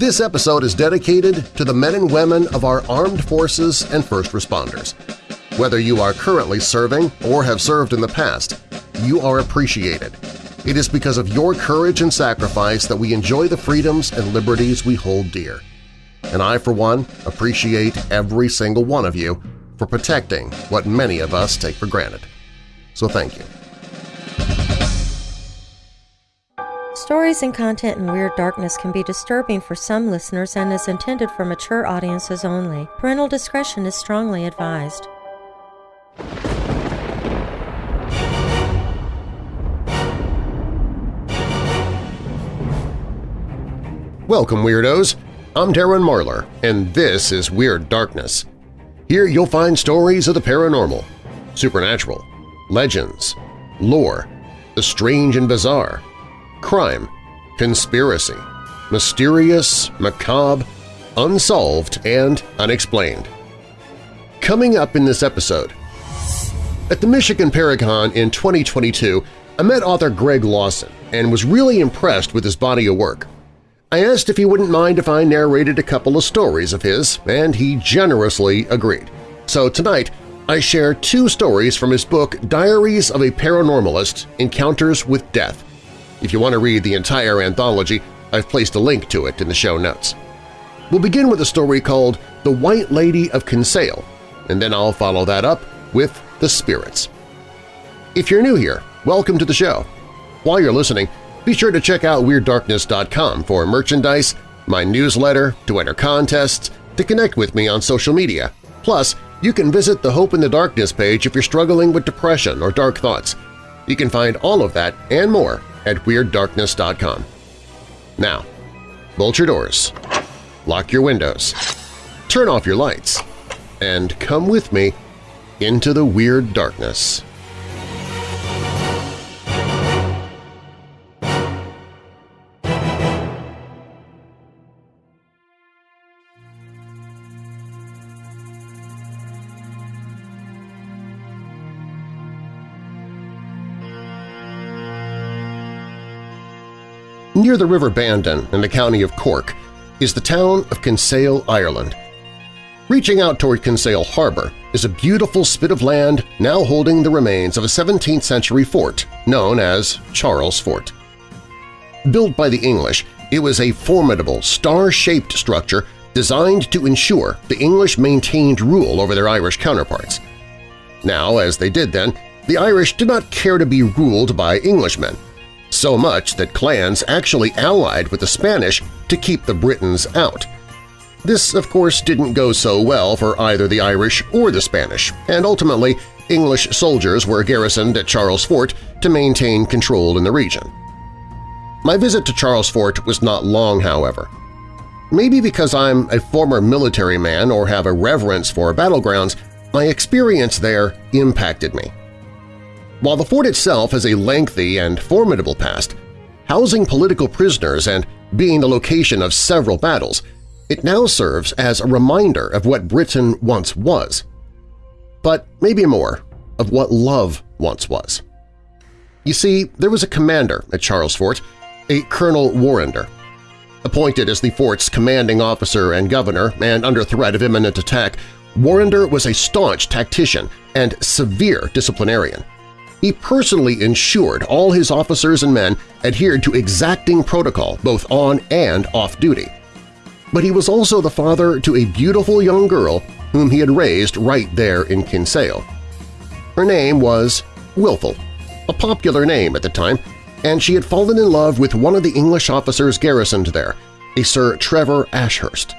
This episode is dedicated to the men and women of our armed forces and first responders. Whether you are currently serving or have served in the past, you are appreciated. It is because of your courage and sacrifice that we enjoy the freedoms and liberties we hold dear. And I, for one, appreciate every single one of you for protecting what many of us take for granted. So thank you. Stories and content in Weird Darkness can be disturbing for some listeners and is intended for mature audiences only. Parental discretion is strongly advised. Welcome, Weirdos! I'm Darren Marlar, and this is Weird Darkness. Here you'll find stories of the paranormal, supernatural, legends, lore, the strange and bizarre, crime, conspiracy, mysterious, macabre, unsolved, and unexplained. Coming up in this episode, at the Michigan ParaCon in 2022, I met author Greg Lawson and was really impressed with his body of work. I asked if he wouldn't mind if I narrated a couple of stories of his, and he generously agreed. So tonight, I share two stories from his book Diaries of a Paranormalist – Encounters with Death. If you want to read the entire anthology, I've placed a link to it in the show notes. We'll begin with a story called The White Lady of Kinsale, and then I'll follow that up with The Spirits. If you're new here, welcome to the show. While you're listening, be sure to check out WeirdDarkness.com for merchandise, my newsletter, to enter contests, to connect with me on social media. Plus, you can visit the Hope in the Darkness page if you're struggling with depression or dark thoughts. You can find all of that and more at WeirdDarkness.com. Now, bolt your doors, lock your windows, turn off your lights, and come with me into the Weird Darkness. Near the River Bandon in the county of Cork is the town of Kinsale, Ireland. Reaching out toward Kinsale Harbor is a beautiful spit of land now holding the remains of a 17th-century fort known as Charles Fort. Built by the English, it was a formidable, star-shaped structure designed to ensure the English maintained rule over their Irish counterparts. Now, as they did then, the Irish did not care to be ruled by Englishmen, so much that clans actually allied with the Spanish to keep the Britons out. This, of course, didn't go so well for either the Irish or the Spanish, and ultimately English soldiers were garrisoned at Charles Fort to maintain control in the region. My visit to Charles Fort was not long, however. Maybe because I'm a former military man or have a reverence for battlegrounds, my experience there impacted me. While the fort itself has a lengthy and formidable past, housing political prisoners and being the location of several battles, it now serves as a reminder of what Britain once was. But maybe more of what love once was. You see, there was a commander at Charles Fort, a Colonel Warrender. Appointed as the fort's commanding officer and governor and under threat of imminent attack, Warrender was a staunch tactician and severe disciplinarian. He personally ensured all his officers and men adhered to exacting protocol both on and off duty. But he was also the father to a beautiful young girl whom he had raised right there in Kinsale. Her name was Wilful, a popular name at the time, and she had fallen in love with one of the English officers garrisoned there, a Sir Trevor Ashurst.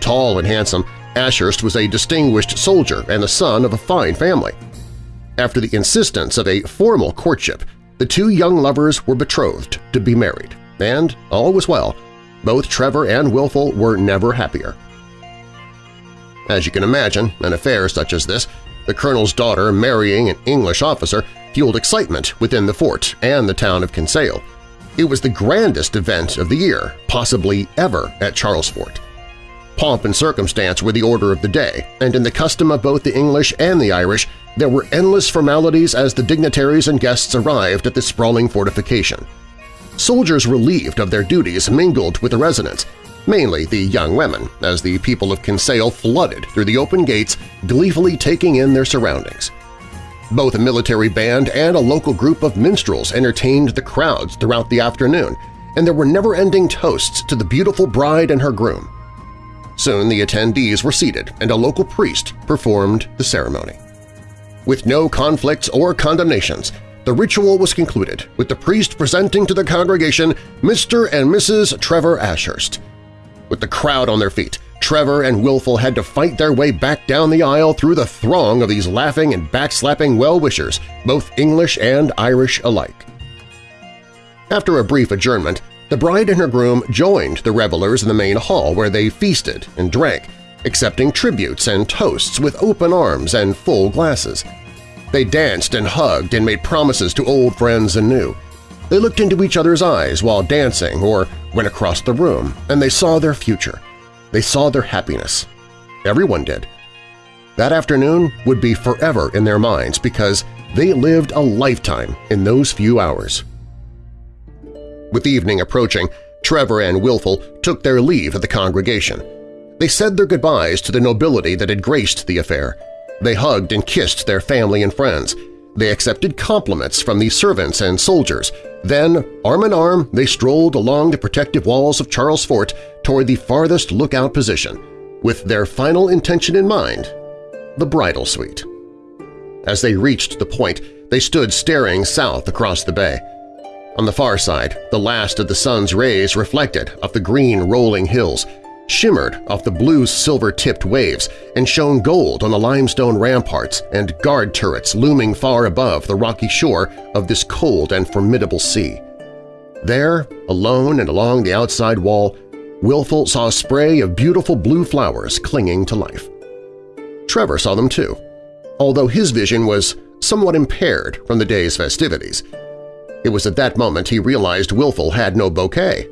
Tall and handsome, Ashurst was a distinguished soldier and the son of a fine family. After the insistence of a formal courtship, the two young lovers were betrothed to be married, and all was well. Both Trevor and Wilful were never happier. As you can imagine, an affair such as this, the colonel's daughter marrying an English officer, fueled excitement within the fort and the town of Kinsale. It was the grandest event of the year, possibly ever, at Charles Fort. Pomp and circumstance were the order of the day, and in the custom of both the English and the Irish, there were endless formalities as the dignitaries and guests arrived at the sprawling fortification. Soldiers relieved of their duties mingled with the residents, mainly the young women, as the people of Kinsale flooded through the open gates, gleefully taking in their surroundings. Both a military band and a local group of minstrels entertained the crowds throughout the afternoon, and there were never-ending toasts to the beautiful bride and her groom. Soon the attendees were seated and a local priest performed the ceremony. With no conflicts or condemnations, the ritual was concluded with the priest presenting to the congregation Mr. and Mrs. Trevor Ashurst. With the crowd on their feet, Trevor and Wilful had to fight their way back down the aisle through the throng of these laughing and backslapping well-wishers, both English and Irish alike. After a brief adjournment, the bride and her groom joined the revelers in the main hall where they feasted and drank, accepting tributes and toasts with open arms and full glasses. They danced and hugged and made promises to old friends and new. They looked into each other's eyes while dancing or went across the room, and they saw their future. They saw their happiness. Everyone did. That afternoon would be forever in their minds because they lived a lifetime in those few hours. With evening approaching, Trevor and Wilful took their leave of the congregation. They said their goodbyes to the nobility that had graced the affair, they hugged and kissed their family and friends. They accepted compliments from the servants and soldiers. Then, arm in arm, they strolled along the protective walls of Charles Fort toward the farthest lookout position, with their final intention in mind – the bridal suite. As they reached the point, they stood staring south across the bay. On the far side, the last of the sun's rays reflected off the green rolling hills, shimmered off the blue silver-tipped waves and shone gold on the limestone ramparts and guard turrets looming far above the rocky shore of this cold and formidable sea. There, alone and along the outside wall, Wilful saw a spray of beautiful blue flowers clinging to life. Trevor saw them too, although his vision was somewhat impaired from the day's festivities. It was at that moment he realized Wilful had no bouquet,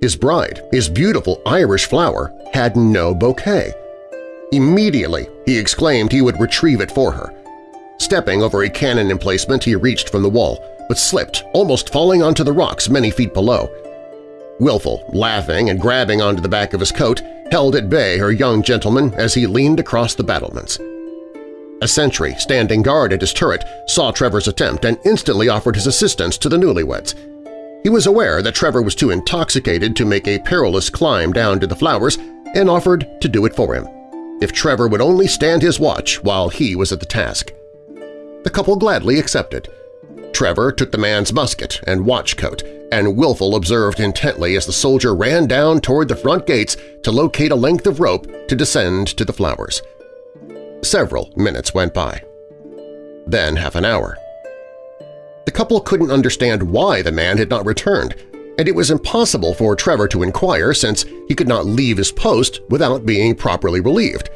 his bride, his beautiful Irish flower, had no bouquet. Immediately, he exclaimed he would retrieve it for her. Stepping over a cannon emplacement, he reached from the wall, but slipped, almost falling onto the rocks many feet below. Wilful, laughing and grabbing onto the back of his coat, held at bay her young gentleman as he leaned across the battlements. A sentry standing guard at his turret saw Trevor's attempt and instantly offered his assistance to the newlyweds. He was aware that Trevor was too intoxicated to make a perilous climb down to the flowers and offered to do it for him, if Trevor would only stand his watch while he was at the task. The couple gladly accepted. Trevor took the man's musket and watch coat, and Wilful observed intently as the soldier ran down toward the front gates to locate a length of rope to descend to the flowers. Several minutes went by. Then half an hour. Couple couldn't understand why the man had not returned, and it was impossible for Trevor to inquire since he could not leave his post without being properly relieved.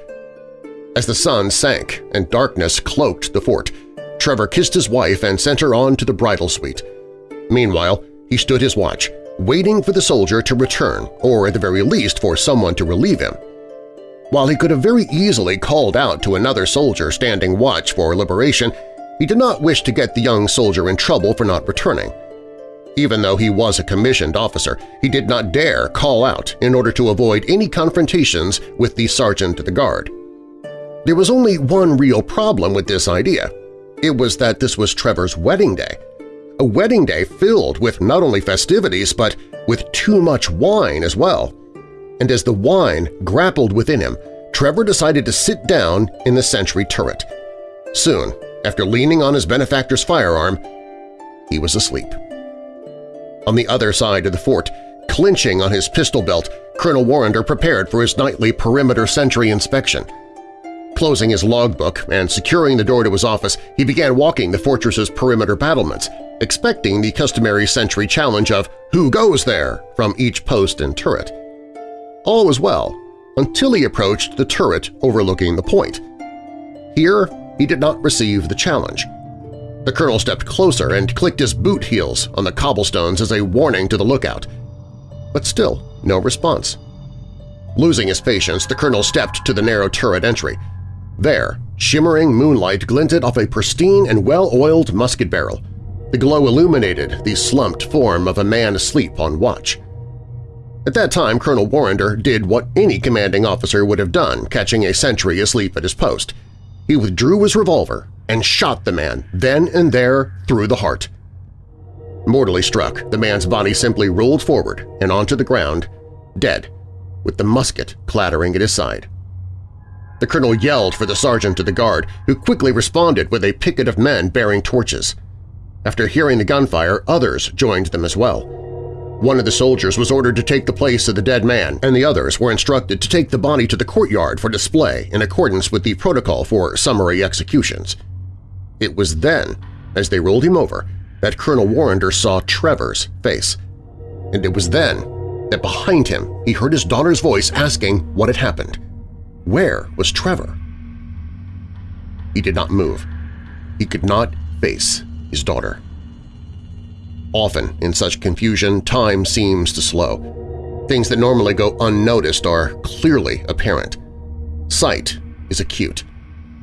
As the sun sank and darkness cloaked the fort, Trevor kissed his wife and sent her on to the bridal suite. Meanwhile, he stood his watch, waiting for the soldier to return or at the very least for someone to relieve him. While he could have very easily called out to another soldier standing watch for liberation, he did not wish to get the young soldier in trouble for not returning. Even though he was a commissioned officer, he did not dare call out in order to avoid any confrontations with the sergeant of the guard. There was only one real problem with this idea. It was that this was Trevor's wedding day. A wedding day filled with not only festivities but with too much wine as well. And as the wine grappled within him, Trevor decided to sit down in the sentry turret. Soon, after leaning on his benefactor's firearm, he was asleep. On the other side of the fort, clinching on his pistol belt, Colonel Warrender prepared for his nightly perimeter sentry inspection. Closing his logbook and securing the door to his office, he began walking the fortress's perimeter battlements, expecting the customary sentry challenge of "Who goes there?" from each post and turret. All was well until he approached the turret overlooking the point. Here he did not receive the challenge. The colonel stepped closer and clicked his boot heels on the cobblestones as a warning to the lookout. But still, no response. Losing his patience, the colonel stepped to the narrow turret entry. There, shimmering moonlight glinted off a pristine and well-oiled musket barrel. The glow illuminated the slumped form of a man asleep on watch. At that time, Colonel Warrender did what any commanding officer would have done catching a sentry asleep at his post. He withdrew his revolver and shot the man then and there through the heart. Mortally struck, the man's body simply rolled forward and onto the ground, dead, with the musket clattering at his side. The colonel yelled for the sergeant to the guard, who quickly responded with a picket of men bearing torches. After hearing the gunfire, others joined them as well. One of the soldiers was ordered to take the place of the dead man, and the others were instructed to take the body to the courtyard for display in accordance with the protocol for summary executions. It was then, as they rolled him over, that Colonel Warrender saw Trevor's face. And it was then that behind him he heard his daughter's voice asking what had happened. Where was Trevor? He did not move. He could not face his daughter. Often, in such confusion, time seems to slow. Things that normally go unnoticed are clearly apparent. Sight is acute.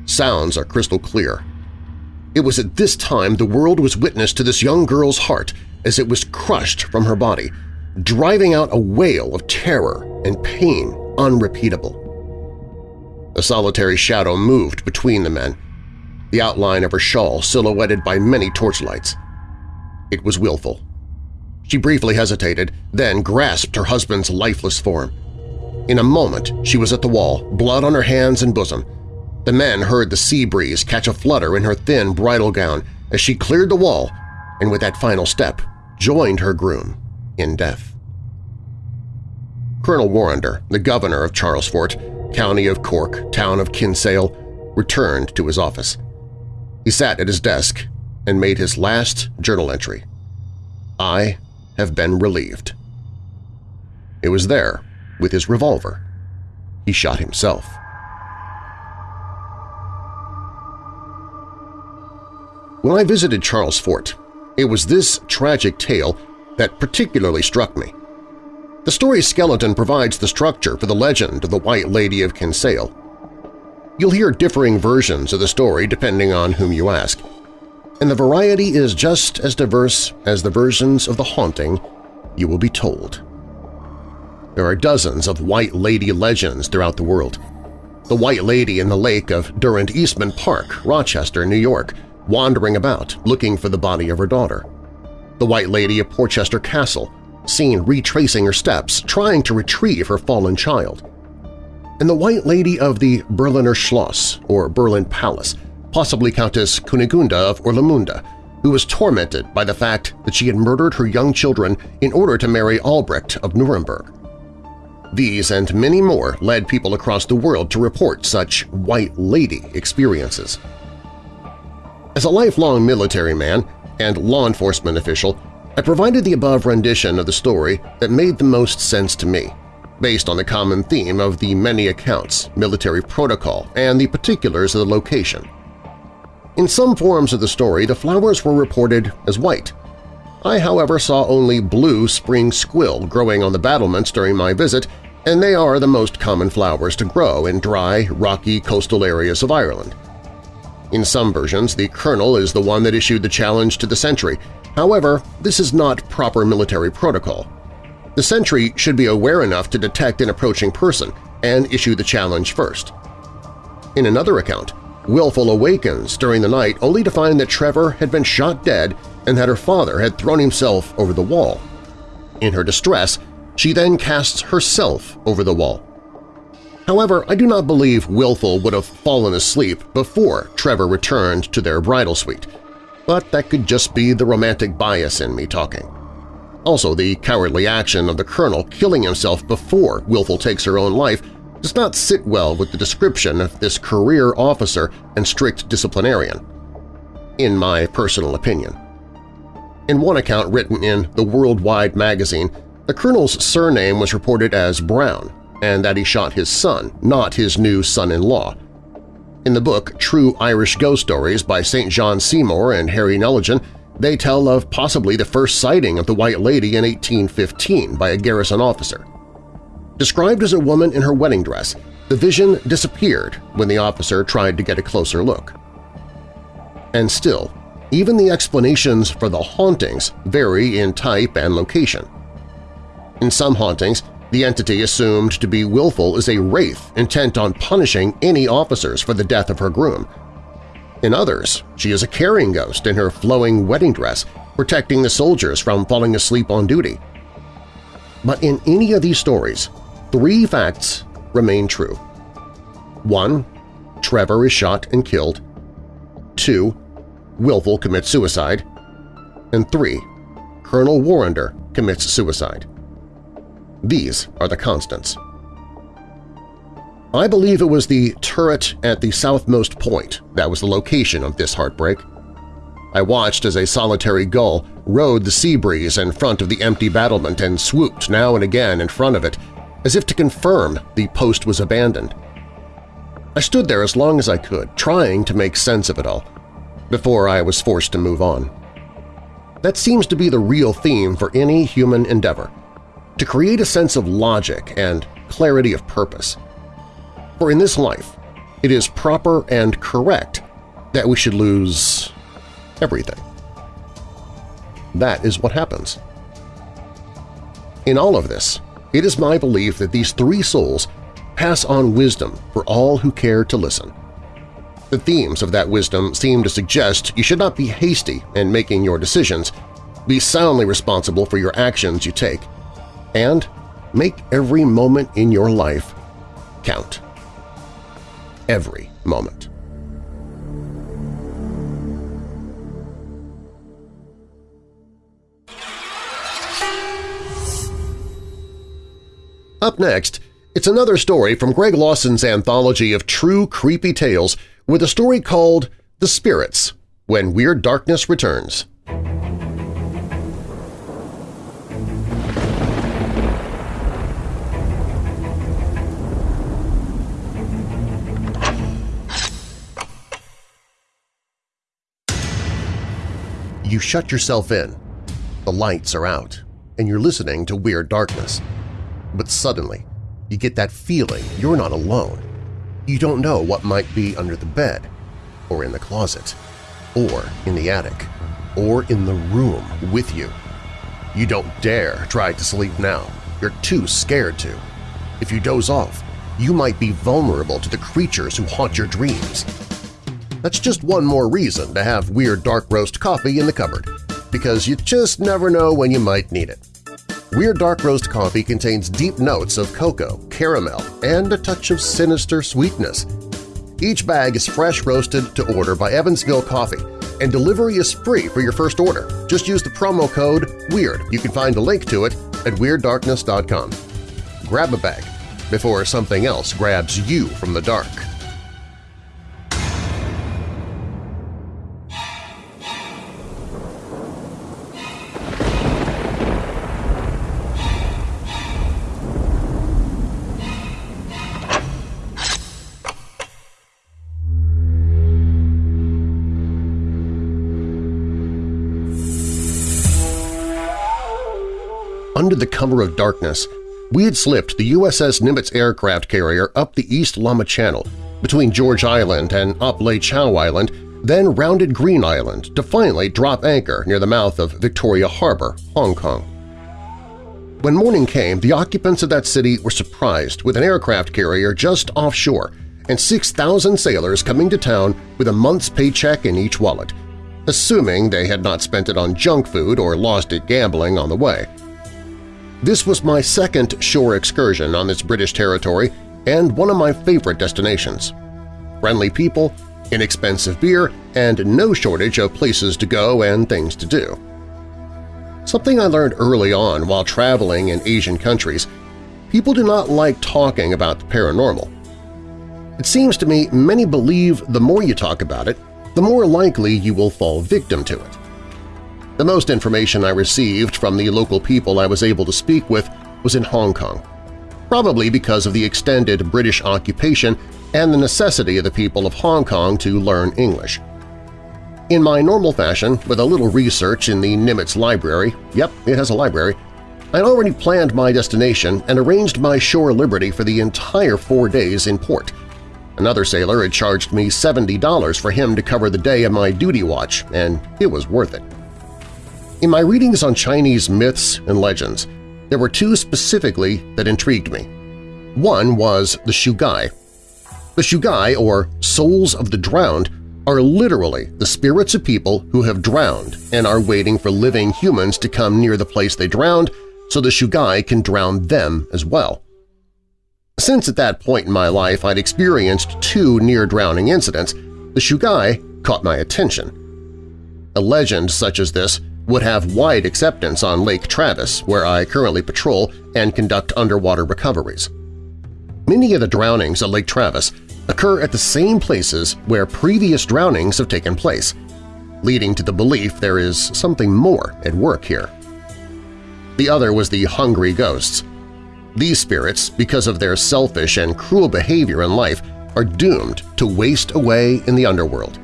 Sounds are crystal clear. It was at this time the world was witness to this young girl's heart as it was crushed from her body, driving out a wail of terror and pain unrepeatable. A solitary shadow moved between the men, the outline of her shawl silhouetted by many torchlights. It was Wilful. She briefly hesitated, then grasped her husband's lifeless form. In a moment she was at the wall, blood on her hands and bosom. The men heard the sea breeze catch a flutter in her thin bridal gown as she cleared the wall and with that final step joined her groom in death. Colonel Warrender, the governor of Charlesfort, county of Cork, town of Kinsale, returned to his office. He sat at his desk and made his last journal entry. I have been relieved. It was there, with his revolver. He shot himself. When I visited Charles Fort, it was this tragic tale that particularly struck me. The story's skeleton provides the structure for the legend of the White Lady of Kinsale. You'll hear differing versions of the story depending on whom you ask and the variety is just as diverse as the versions of the haunting you will be told. There are dozens of White Lady legends throughout the world. The White Lady in the lake of Durand Eastman Park, Rochester, New York, wandering about looking for the body of her daughter. The White Lady of Portchester Castle, seen retracing her steps trying to retrieve her fallen child. And the White Lady of the Berliner Schloss, or Berlin Palace, possibly Countess Kunigunda of Orlamunda, who was tormented by the fact that she had murdered her young children in order to marry Albrecht of Nuremberg. These and many more led people across the world to report such White Lady experiences. As a lifelong military man and law enforcement official, I provided the above rendition of the story that made the most sense to me, based on the common theme of the many accounts, military protocol, and the particulars of the location. In some forms of the story, the flowers were reported as white. I, however, saw only blue spring squill growing on the battlements during my visit, and they are the most common flowers to grow in dry, rocky coastal areas of Ireland. In some versions, the colonel is the one that issued the challenge to the sentry. However, this is not proper military protocol. The sentry should be aware enough to detect an approaching person and issue the challenge first. In another account, Wilful awakens during the night only to find that Trevor had been shot dead and that her father had thrown himself over the wall. In her distress, she then casts herself over the wall. However, I do not believe Wilful would have fallen asleep before Trevor returned to their bridal suite, but that could just be the romantic bias in me talking. Also, the cowardly action of the Colonel killing himself before Wilful takes her own life does not sit well with the description of this career officer and strict disciplinarian, in my personal opinion. In one account written in the Worldwide magazine, the colonel's surname was reported as Brown and that he shot his son, not his new son-in-law. In the book True Irish Ghost Stories by St. John Seymour and Harry Neligan, they tell of possibly the first sighting of the White Lady in 1815 by a garrison officer. Described as a woman in her wedding dress, the vision disappeared when the officer tried to get a closer look. And still, even the explanations for the hauntings vary in type and location. In some hauntings, The entity assumed to be Wilful is a wraith intent on punishing any officers for the death of her groom. In others, she is a carrying ghost in her flowing wedding dress, protecting the soldiers from falling asleep on duty. But in any of these stories, three facts remain true. 1. Trevor is shot and killed. 2. Wilful commits suicide. And 3. Colonel Warrender commits suicide. These are the constants. I believe it was the turret at the southmost point that was the location of this heartbreak. I watched as a solitary gull rode the sea breeze in front of the empty battlement and swooped now and again in front of it, as if to confirm the post was abandoned. I stood there as long as I could, trying to make sense of it all, before I was forced to move on. That seems to be the real theme for any human endeavor – to create a sense of logic and clarity of purpose. For in this life, it is proper and correct that we should lose everything. That is what happens. In all of this, it is my belief that these three souls pass on wisdom for all who care to listen. The themes of that wisdom seem to suggest you should not be hasty in making your decisions, be soundly responsible for your actions you take, and make every moment in your life count. Every moment. Up next, it's another story from Greg Lawson's anthology of true creepy tales with a story called The Spirits – When Weird Darkness Returns. You shut yourself in, the lights are out, and you're listening to Weird Darkness. But suddenly, you get that feeling you're not alone. You don't know what might be under the bed, or in the closet, or in the attic, or in the room with you. You don't dare try to sleep now. You're too scared to. If you doze off, you might be vulnerable to the creatures who haunt your dreams. That's just one more reason to have Weird Dark Roast coffee in the cupboard, because you just never know when you might need it. Weird Dark Roast coffee contains deep notes of cocoa, caramel, and a touch of sinister sweetness. Each bag is fresh roasted to order by Evansville Coffee, and delivery is free for your first order. Just use the promo code WEIRD. You can find a link to it at WeirdDarkness.com. Grab a bag before something else grabs you from the dark. The cover of darkness, we had slipped the USS Nimitz aircraft carrier up the East Lamma Channel between George Island and Ap Lei Chau Island, then rounded Green Island to finally drop anchor near the mouth of Victoria Harbor, Hong Kong. When morning came, the occupants of that city were surprised with an aircraft carrier just offshore and 6,000 sailors coming to town with a month's paycheck in each wallet, assuming they had not spent it on junk food or lost it gambling on the way. This was my second shore excursion on this British territory and one of my favorite destinations. Friendly people, inexpensive beer, and no shortage of places to go and things to do. Something I learned early on while traveling in Asian countries, people do not like talking about the paranormal. It seems to me many believe the more you talk about it, the more likely you will fall victim to it. The most information I received from the local people I was able to speak with was in Hong Kong, probably because of the extended British occupation and the necessity of the people of Hong Kong to learn English. In my normal fashion, with a little research in the Nimitz Library – yep, it has a library – I'd already planned my destination and arranged my shore liberty for the entire four days in port. Another sailor had charged me $70 for him to cover the day of my duty watch, and it was worth it. In my readings on Chinese myths and legends, there were two specifically that intrigued me. One was the Shugai. The Shugai, or Souls of the Drowned, are literally the spirits of people who have drowned and are waiting for living humans to come near the place they drowned so the Shugai can drown them as well. Since at that point in my life I'd experienced two near-drowning incidents, the Shugai caught my attention. A legend such as this would have wide acceptance on Lake Travis, where I currently patrol and conduct underwater recoveries. Many of the drownings at Lake Travis occur at the same places where previous drownings have taken place, leading to the belief there is something more at work here. The other was the hungry ghosts. These spirits, because of their selfish and cruel behavior in life, are doomed to waste away in the underworld.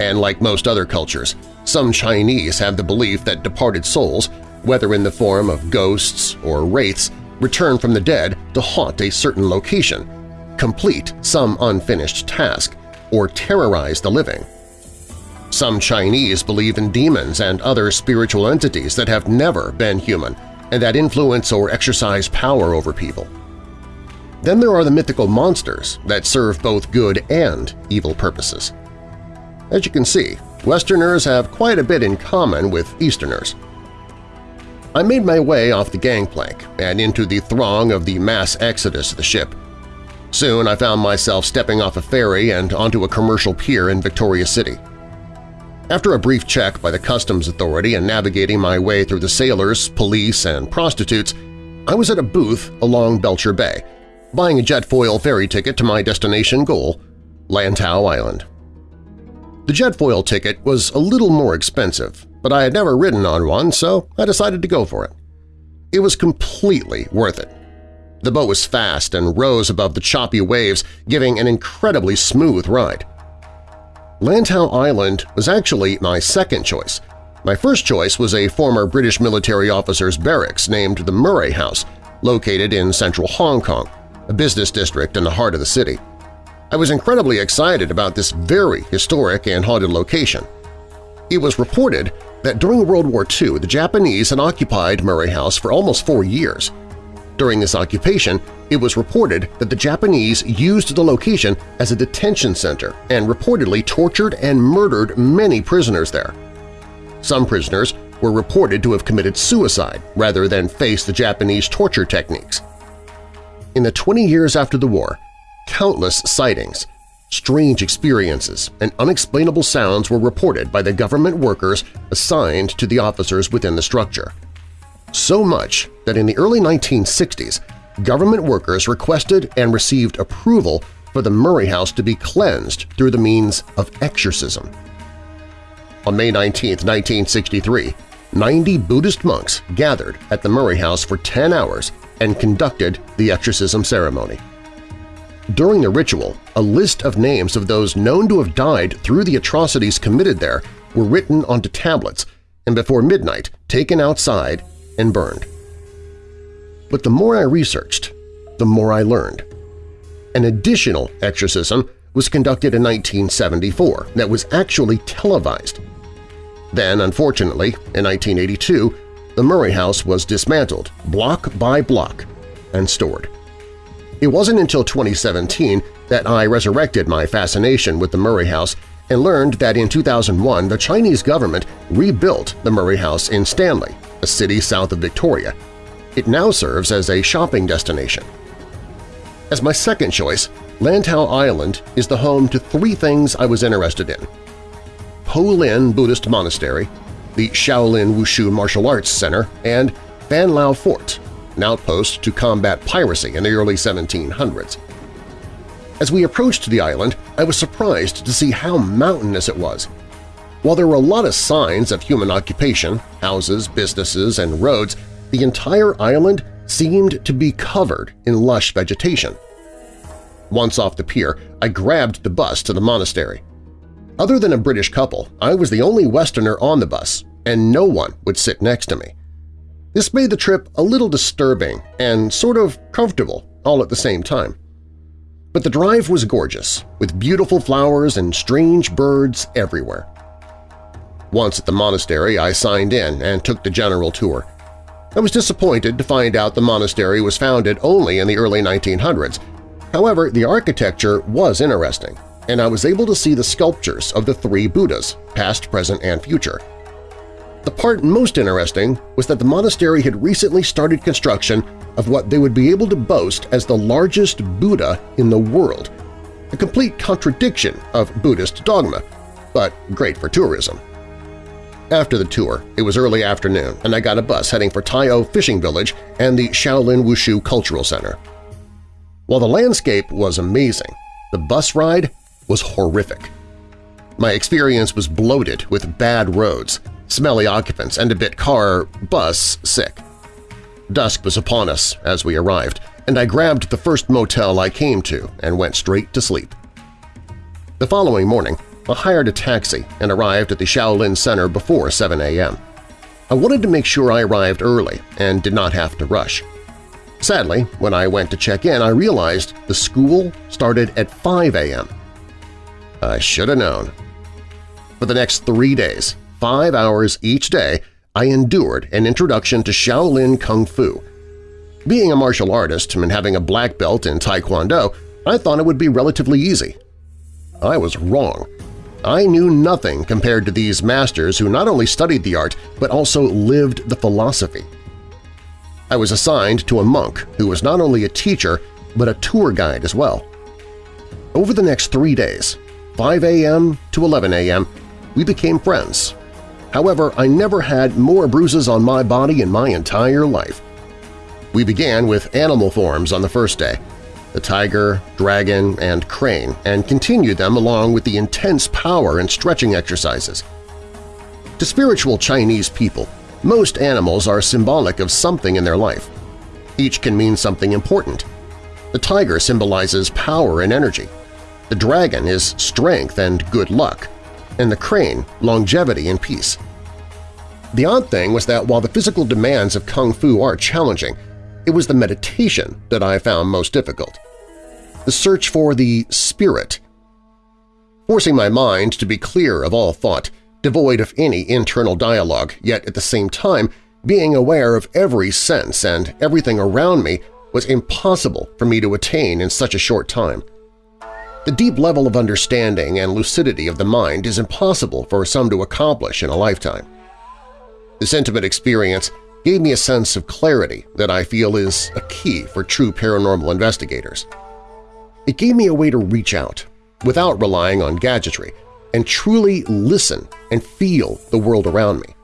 And like most other cultures, some Chinese have the belief that departed souls, whether in the form of ghosts or wraiths, return from the dead to haunt a certain location, complete some unfinished task, or terrorize the living. Some Chinese believe in demons and other spiritual entities that have never been human and that influence or exercise power over people. Then there are the mythical monsters that serve both good and evil purposes. As you can see, Westerners have quite a bit in common with Easterners. I made my way off the gangplank and into the throng of the mass exodus of the ship. Soon I found myself stepping off a ferry and onto a commercial pier in Victoria City. After a brief check by the Customs Authority and navigating my way through the sailors, police, and prostitutes, I was at a booth along Belcher Bay, buying a jetfoil ferry ticket to my destination goal, Lantau Island. The jetfoil ticket was a little more expensive, but I had never ridden on one, so I decided to go for it. It was completely worth it. The boat was fast and rose above the choppy waves, giving an incredibly smooth ride. Lantau Island was actually my second choice. My first choice was a former British military officer's barracks named the Murray House, located in central Hong Kong, a business district in the heart of the city. I was incredibly excited about this very historic and haunted location. It was reported that during World War II the Japanese had occupied Murray House for almost four years – during this occupation, it was reported that the Japanese used the location as a detention center and reportedly tortured and murdered many prisoners there. Some prisoners were reported to have committed suicide rather than face the Japanese torture techniques. In the 20 years after the war, countless sightings, strange experiences, and unexplainable sounds were reported by the government workers assigned to the officers within the structure so much that in the early 1960s, government workers requested and received approval for the Murray House to be cleansed through the means of exorcism. On May 19, 1963, 90 Buddhist monks gathered at the Murray House for 10 hours and conducted the exorcism ceremony. During the ritual, a list of names of those known to have died through the atrocities committed there were written onto tablets and before midnight taken outside and burned. But the more I researched, the more I learned. An additional exorcism was conducted in 1974 that was actually televised. Then, unfortunately, in 1982, the Murray House was dismantled block by block and stored. It wasn't until 2017 that I resurrected my fascination with the Murray House and learned that in 2001 the Chinese government rebuilt the Murray House in Stanley, a city south of Victoria. It now serves as a shopping destination. As my second choice, Lantau Island is the home to three things I was interested in. Po Lin Buddhist Monastery, the Shaolin Wushu Martial Arts Center, and Fan Lau Fort, an outpost to combat piracy in the early 1700s. As we approached the island, I was surprised to see how mountainous it was. While there were a lot of signs of human occupation, houses, businesses, and roads, the entire island seemed to be covered in lush vegetation. Once off the pier, I grabbed the bus to the monastery. Other than a British couple, I was the only Westerner on the bus, and no one would sit next to me. This made the trip a little disturbing and sort of comfortable all at the same time. But the drive was gorgeous, with beautiful flowers and strange birds everywhere. Once at the monastery, I signed in and took the general tour. I was disappointed to find out the monastery was founded only in the early 1900s. However, the architecture was interesting, and I was able to see the sculptures of the three Buddhas, past, present, and future. The part most interesting was that the monastery had recently started construction of what they would be able to boast as the largest Buddha in the world, a complete contradiction of Buddhist dogma, but great for tourism. After the tour, it was early afternoon, and I got a bus heading for Tai O Fishing Village and the Shaolin Wushu Cultural Center. While the landscape was amazing, the bus ride was horrific. My experience was bloated with bad roads, smelly occupants, and a bit car-bus sick. Dusk was upon us as we arrived, and I grabbed the first motel I came to and went straight to sleep. The following morning, I hired a taxi and arrived at the Shaolin Center before 7 a.m. I wanted to make sure I arrived early and did not have to rush. Sadly, when I went to check in, I realized the school started at 5 a.m. I should have known. For the next three days, five hours each day, I endured an introduction to Shaolin Kung Fu. Being a martial artist and having a black belt in Taekwondo, I thought it would be relatively easy. I was wrong. I knew nothing compared to these masters who not only studied the art but also lived the philosophy. I was assigned to a monk who was not only a teacher but a tour guide as well. Over the next three days, 5 a.m. to 11 a.m., we became friends. However, I never had more bruises on my body in my entire life. We began with animal forms on the first day, the tiger, dragon, and crane, and continued them along with the intense power and stretching exercises. To spiritual Chinese people, most animals are symbolic of something in their life. Each can mean something important. The tiger symbolizes power and energy. The dragon is strength and good luck, and the crane – longevity and peace. The odd thing was that while the physical demands of Kung Fu are challenging, it was the meditation that I found most difficult. The search for the spirit. Forcing my mind to be clear of all thought, devoid of any internal dialogue, yet at the same time being aware of every sense and everything around me was impossible for me to attain in such a short time. The deep level of understanding and lucidity of the mind is impossible for some to accomplish in a lifetime. This intimate experience gave me a sense of clarity that I feel is a key for true paranormal investigators. It gave me a way to reach out, without relying on gadgetry, and truly listen and feel the world around me.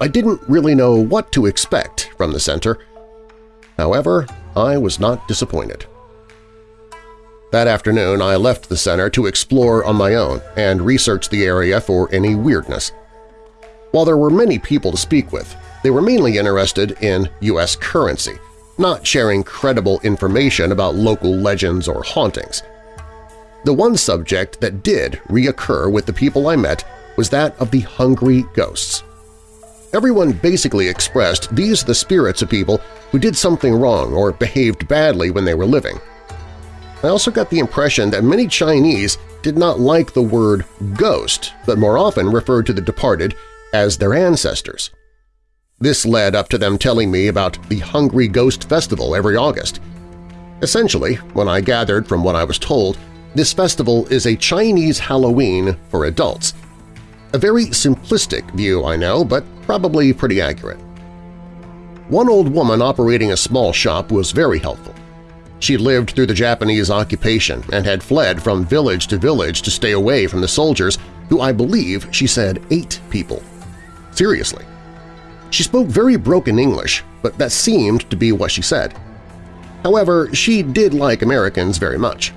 I didn't really know what to expect from the center. However, I was not disappointed. That afternoon, I left the center to explore on my own and research the area for any weirdness. While there were many people to speak with, they were mainly interested in U.S. currency, not sharing credible information about local legends or hauntings. The one subject that did reoccur with the people I met was that of the hungry ghosts. Everyone basically expressed these are the spirits of people who did something wrong or behaved badly when they were living. I also got the impression that many Chinese did not like the word ghost, but more often referred to the departed as their ancestors. This led up to them telling me about the Hungry Ghost Festival every August. Essentially, when I gathered from what I was told, this festival is a Chinese Halloween for adults. A very simplistic view, I know, but probably pretty accurate. One old woman operating a small shop was very helpful. She lived through the Japanese occupation and had fled from village to village to stay away from the soldiers, who I believe she said ate people. Seriously. She spoke very broken English, but that seemed to be what she said. However, she did like Americans very much.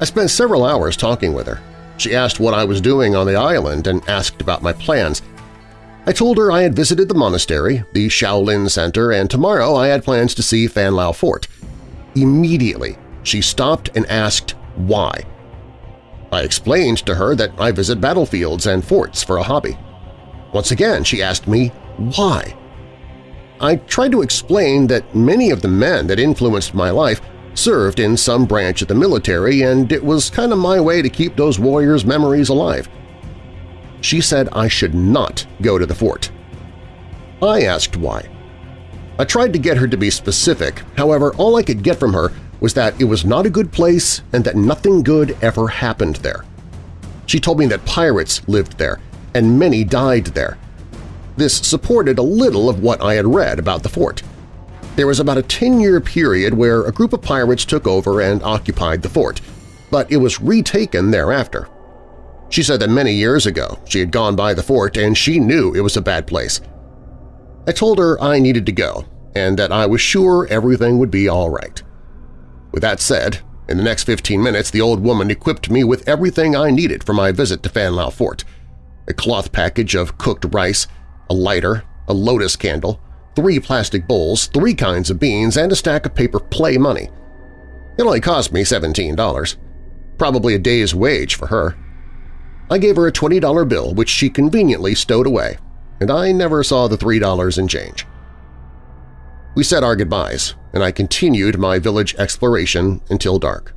I spent several hours talking with her. She asked what I was doing on the island and asked about my plans. I told her I had visited the monastery, the Shaolin Center, and tomorrow I had plans to see Fan Lau Fort. Immediately, she stopped and asked why. I explained to her that I visit battlefields and forts for a hobby. Once again, she asked me why. I tried to explain that many of the men that influenced my life served in some branch of the military and it was kind of my way to keep those warriors' memories alive. She said I should not go to the fort. I asked why. I tried to get her to be specific, however all I could get from her was that it was not a good place and that nothing good ever happened there. She told me that pirates lived there, and many died there. This supported a little of what I had read about the fort. There was about a 10-year period where a group of pirates took over and occupied the fort, but it was retaken thereafter. She said that many years ago she had gone by the fort and she knew it was a bad place. I told her I needed to go and that I was sure everything would be all right. With that said, in the next 15 minutes the old woman equipped me with everything I needed for my visit to Fan Lau Fort – a cloth package of cooked rice, a lighter, a lotus candle, three plastic bowls, three kinds of beans, and a stack of paper play money. It only cost me $17, probably a day's wage for her. I gave her a $20 bill which she conveniently stowed away, and I never saw the $3 in change. We said our goodbyes, and I continued my village exploration until dark.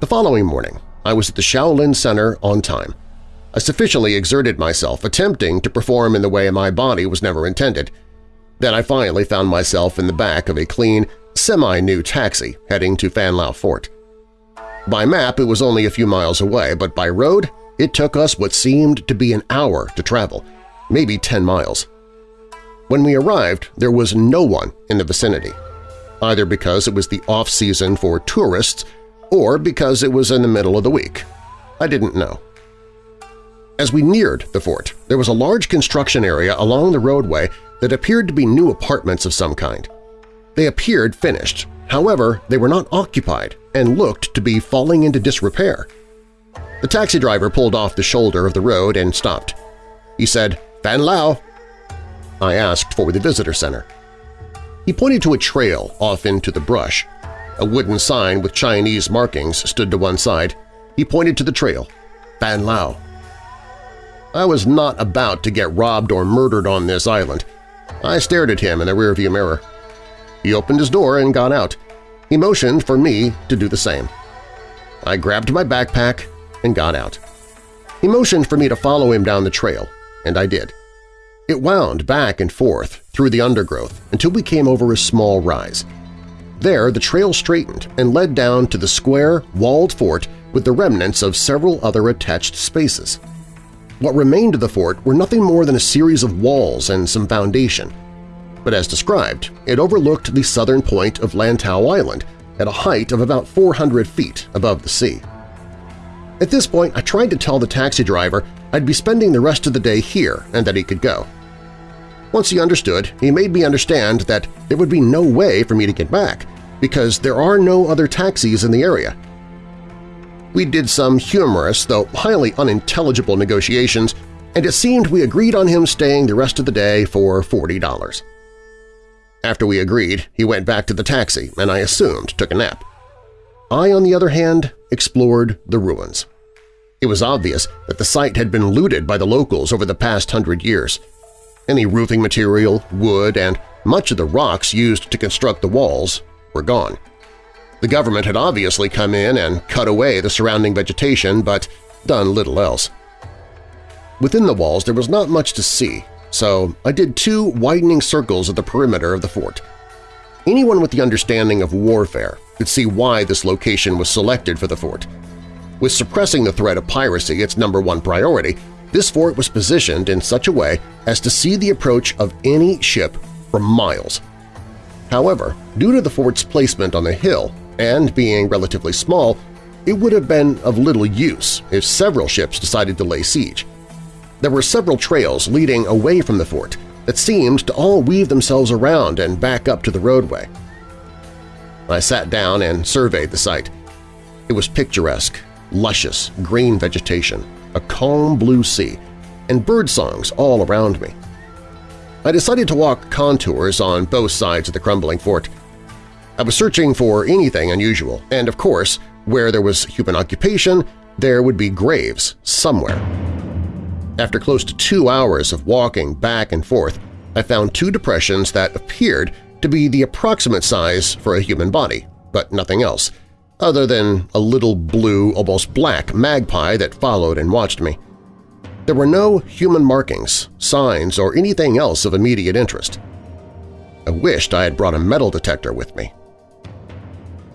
The following morning, I was at the Shaolin Center on time. I sufficiently exerted myself, attempting to perform in the way my body was never intended. Then I finally found myself in the back of a clean, semi-new taxi heading to Fan Lau Fort. By map it was only a few miles away, but by road it took us what seemed to be an hour to travel, maybe 10 miles. When we arrived, there was no one in the vicinity, either because it was the off-season for tourists or because it was in the middle of the week. I didn't know. As we neared the fort, there was a large construction area along the roadway that appeared to be new apartments of some kind. They appeared finished, however they were not occupied and looked to be falling into disrepair. The taxi driver pulled off the shoulder of the road and stopped. He said, Fan Lau. I asked for the visitor center. He pointed to a trail off into the brush. A wooden sign with Chinese markings stood to one side. He pointed to the trail. Fan Lau. I was not about to get robbed or murdered on this island. I stared at him in the rearview mirror. He opened his door and got out. He motioned for me to do the same. I grabbed my backpack and got out. He motioned for me to follow him down the trail, and I did. It wound back and forth through the undergrowth until we came over a small rise. There the trail straightened and led down to the square, walled fort with the remnants of several other attached spaces. What remained of the fort were nothing more than a series of walls and some foundation. But as described, it overlooked the southern point of Lantau Island at a height of about 400 feet above the sea. At this point, I tried to tell the taxi driver I'd be spending the rest of the day here and that he could go. Once he understood, he made me understand that there would be no way for me to get back because there are no other taxis in the area we did some humorous, though highly unintelligible negotiations, and it seemed we agreed on him staying the rest of the day for $40. After we agreed, he went back to the taxi and I assumed took a nap. I, on the other hand, explored the ruins. It was obvious that the site had been looted by the locals over the past hundred years. Any roofing material, wood, and much of the rocks used to construct the walls were gone. The government had obviously come in and cut away the surrounding vegetation, but done little else. Within the walls there was not much to see, so I did two widening circles at the perimeter of the fort. Anyone with the understanding of warfare could see why this location was selected for the fort. With suppressing the threat of piracy its number one priority, this fort was positioned in such a way as to see the approach of any ship for miles. However, due to the fort's placement on the hill, and being relatively small, it would have been of little use if several ships decided to lay siege. There were several trails leading away from the fort that seemed to all weave themselves around and back up to the roadway. I sat down and surveyed the site. It was picturesque, luscious green vegetation, a calm blue sea, and bird songs all around me. I decided to walk contours on both sides of the crumbling fort – I was searching for anything unusual, and of course, where there was human occupation, there would be graves somewhere. After close to two hours of walking back and forth, I found two depressions that appeared to be the approximate size for a human body, but nothing else, other than a little blue, almost black magpie that followed and watched me. There were no human markings, signs, or anything else of immediate interest. I wished I had brought a metal detector with me.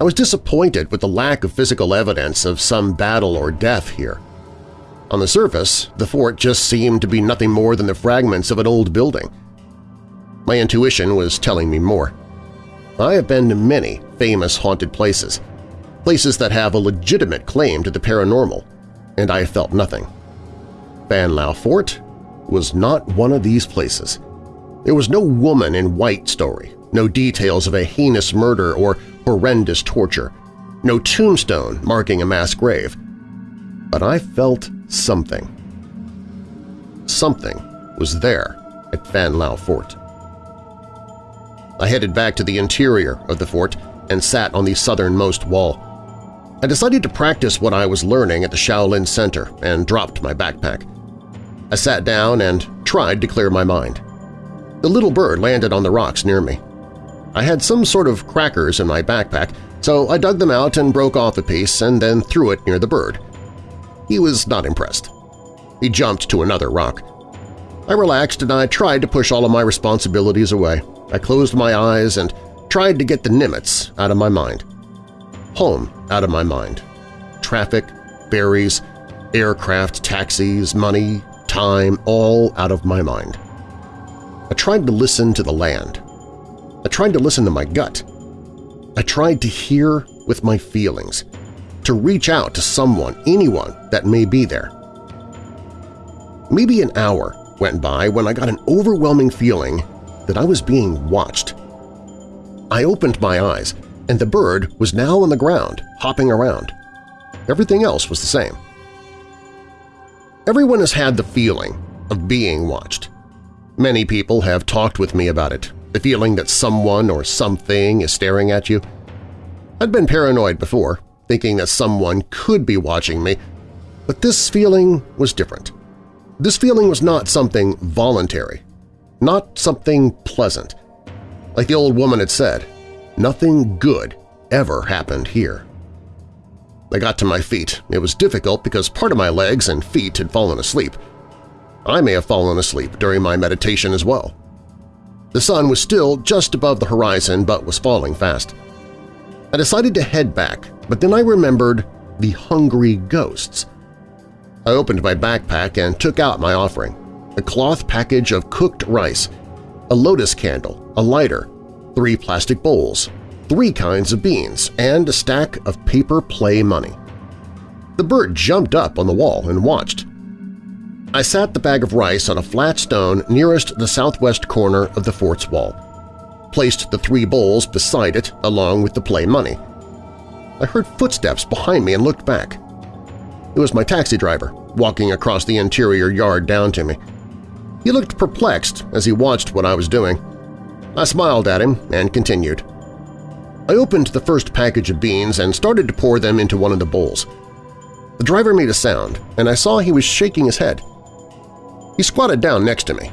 I was disappointed with the lack of physical evidence of some battle or death here. On the surface, the fort just seemed to be nothing more than the fragments of an old building. My intuition was telling me more. I have been to many famous haunted places, places that have a legitimate claim to the paranormal, and I felt nothing. Fan Lau Fort was not one of these places. There was no woman in white story, no details of a heinous murder or horrendous torture, no tombstone marking a mass grave. But I felt something. Something was there at Fan Lau Fort. I headed back to the interior of the fort and sat on the southernmost wall. I decided to practice what I was learning at the Shaolin Center and dropped my backpack. I sat down and tried to clear my mind. The little bird landed on the rocks near me. I had some sort of crackers in my backpack, so I dug them out and broke off a piece and then threw it near the bird. He was not impressed. He jumped to another rock. I relaxed and I tried to push all of my responsibilities away. I closed my eyes and tried to get the Nimitz out of my mind. Home out of my mind. Traffic, berries, aircraft, taxis, money, time, all out of my mind. I tried to listen to the land, I tried to listen to my gut. I tried to hear with my feelings, to reach out to someone, anyone that may be there. Maybe an hour went by when I got an overwhelming feeling that I was being watched. I opened my eyes, and the bird was now on the ground, hopping around. Everything else was the same. Everyone has had the feeling of being watched. Many people have talked with me about it, the feeling that someone or something is staring at you. I'd been paranoid before, thinking that someone could be watching me, but this feeling was different. This feeling was not something voluntary, not something pleasant. Like the old woman had said, nothing good ever happened here. I got to my feet. It was difficult because part of my legs and feet had fallen asleep. I may have fallen asleep during my meditation as well. The sun was still just above the horizon but was falling fast. I decided to head back, but then I remembered the hungry ghosts. I opened my backpack and took out my offering, a cloth package of cooked rice, a lotus candle, a lighter, three plastic bowls, three kinds of beans, and a stack of paper play money. The bird jumped up on the wall and watched, I sat the bag of rice on a flat stone nearest the southwest corner of the fort's wall, placed the three bowls beside it along with the play money. I heard footsteps behind me and looked back. It was my taxi driver, walking across the interior yard down to me. He looked perplexed as he watched what I was doing. I smiled at him and continued. I opened the first package of beans and started to pour them into one of the bowls. The driver made a sound, and I saw he was shaking his head. He squatted down next to me.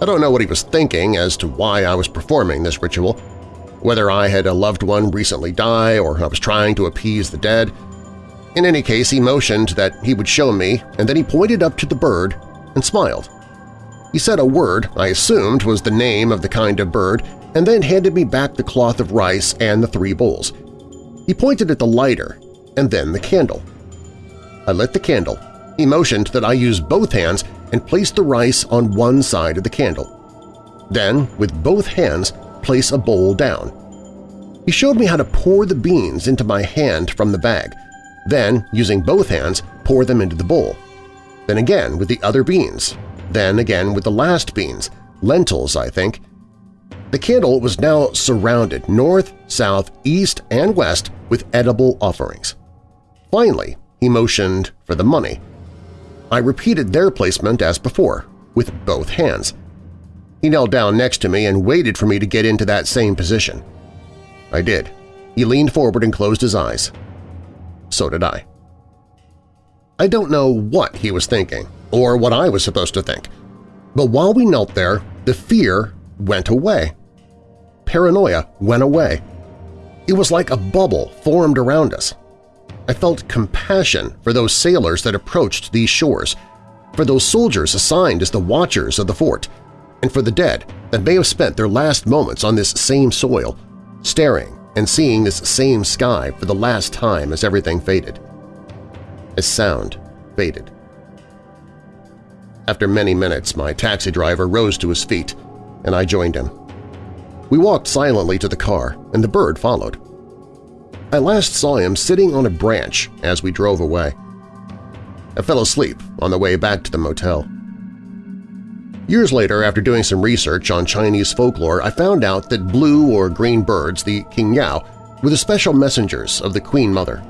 I don't know what he was thinking as to why I was performing this ritual, whether I had a loved one recently die or I was trying to appease the dead. In any case, he motioned that he would show me, and then he pointed up to the bird and smiled. He said a word I assumed was the name of the kind of bird and then handed me back the cloth of rice and the three bowls. He pointed at the lighter and then the candle. I lit the candle. He motioned that I use both hands and place the rice on one side of the candle. Then, with both hands, place a bowl down. He showed me how to pour the beans into my hand from the bag, then, using both hands, pour them into the bowl. Then again with the other beans, then again with the last beans, lentils, I think. The candle was now surrounded north, south, east, and west with edible offerings. Finally, he motioned for the money, I repeated their placement as before, with both hands. He knelt down next to me and waited for me to get into that same position. I did. He leaned forward and closed his eyes. So did I. I don't know what he was thinking, or what I was supposed to think, but while we knelt there, the fear went away. Paranoia went away. It was like a bubble formed around us. I felt compassion for those sailors that approached these shores, for those soldiers assigned as the watchers of the fort, and for the dead that may have spent their last moments on this same soil, staring and seeing this same sky for the last time as everything faded. As sound faded. After many minutes, my taxi driver rose to his feet, and I joined him. We walked silently to the car, and the bird followed. I last saw him sitting on a branch as we drove away. I fell asleep on the way back to the motel. Years later, after doing some research on Chinese folklore, I found out that blue or green birds, the qingniao, were the special messengers of the Queen Mother.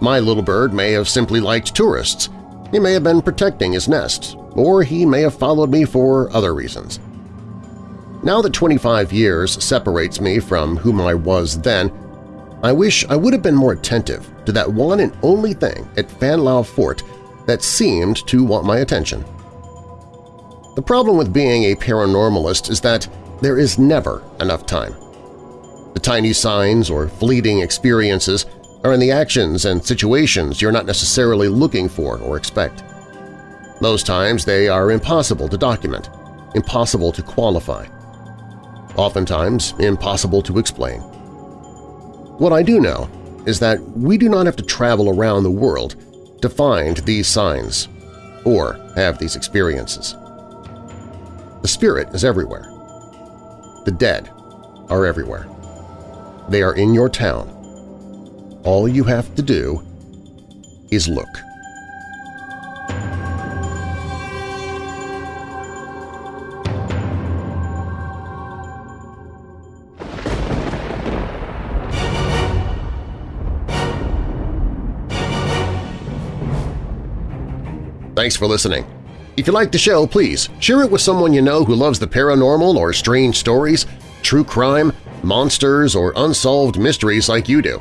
My little bird may have simply liked tourists. He may have been protecting his nest, or he may have followed me for other reasons. Now that 25 years separates me from whom I was then, I wish I would have been more attentive to that one and only thing at Fan Lau Fort that seemed to want my attention. The problem with being a paranormalist is that there is never enough time. The tiny signs or fleeting experiences are in the actions and situations you're not necessarily looking for or expect. Most times they are impossible to document, impossible to qualify, oftentimes impossible to explain. What I do know is that we do not have to travel around the world to find these signs or have these experiences. The spirit is everywhere. The dead are everywhere. They are in your town. All you have to do is look. Thanks for listening. If you like the show, please share it with someone you know who loves the paranormal or strange stories, true crime, monsters, or unsolved mysteries like you do.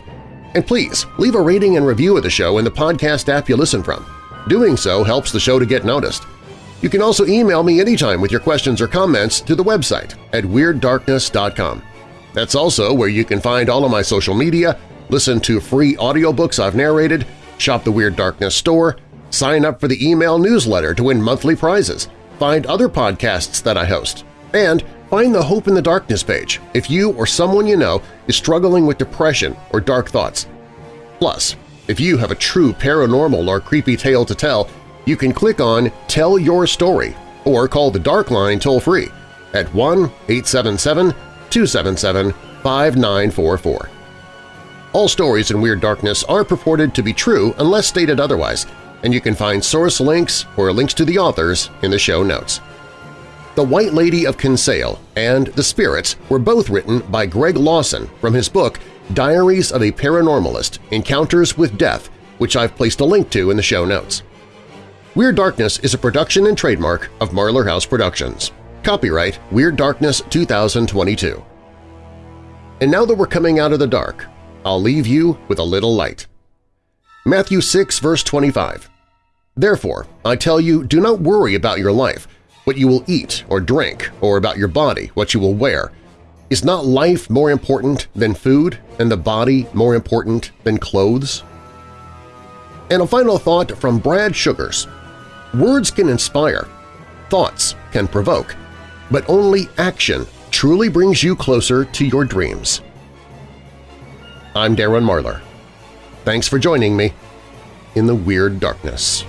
And please, leave a rating and review of the show in the podcast app you listen from. Doing so helps the show to get noticed. You can also email me anytime with your questions or comments to the website at WeirdDarkness.com. That's also where you can find all of my social media, listen to free audiobooks I've narrated, shop the Weird Darkness store, sign up for the email newsletter to win monthly prizes, find other podcasts that I host, and find the Hope in the Darkness page if you or someone you know is struggling with depression or dark thoughts. Plus, if you have a true paranormal or creepy tale to tell, you can click on Tell Your Story or call the Dark Line toll-free at 1-877-277-5944. All stories in Weird Darkness are purported to be true unless stated otherwise, and you can find source links or links to the authors in the show notes. The White Lady of Kinsale and The Spirits were both written by Greg Lawson from his book Diaries of a Paranormalist – Encounters with Death, which I've placed a link to in the show notes. Weird Darkness is a production and trademark of Marlar House Productions. Copyright Weird Darkness 2022. And now that we're coming out of the dark, I'll leave you with a little light. Matthew 6, verse 25. Therefore, I tell you, do not worry about your life, what you will eat or drink, or about your body, what you will wear. Is not life more important than food, and the body more important than clothes? And a final thought from Brad Sugars. Words can inspire, thoughts can provoke, but only action truly brings you closer to your dreams. I'm Darren Marlar. Thanks for joining me in the Weird Darkness.